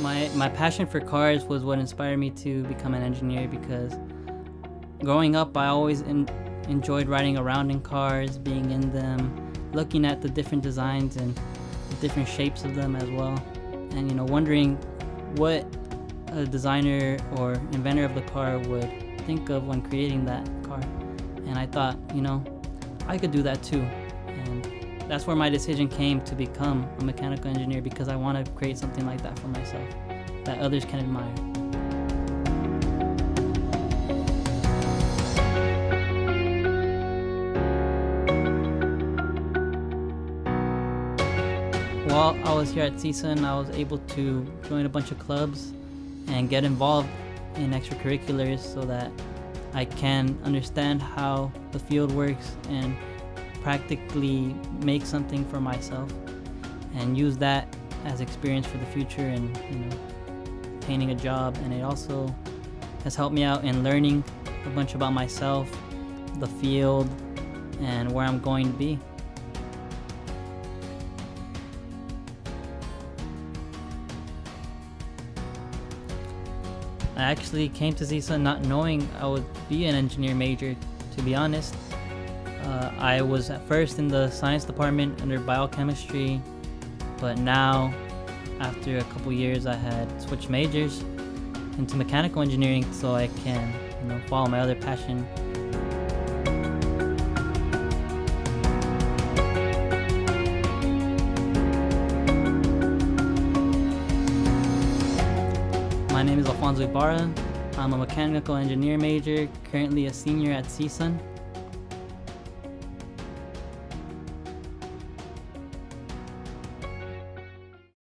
My my passion for cars was what inspired me to become an engineer because growing up I always in, enjoyed riding around in cars, being in them, looking at the different designs and different shapes of them as well. And you know, wondering what a designer or inventor of the car would think of when creating that car. And I thought, you know, I could do that too. That's where my decision came to become a mechanical engineer because I want to create something like that for myself that others can admire. While I was here at CSUN, I was able to join a bunch of clubs and get involved in extracurriculars so that I can understand how the field works and practically make something for myself and use that as experience for the future and you know obtaining a job. And it also has helped me out in learning a bunch about myself the field and where I'm going to be. I actually came to CSUN not knowing I would be an engineer major to be honest uh, I was at first in the science department under biochemistry, but now, after a couple years, I had switched majors into mechanical engineering so I can, you know, follow my other passion. My name is Alfonso Ibarra. I'm a mechanical engineer major, currently a senior at CSUN.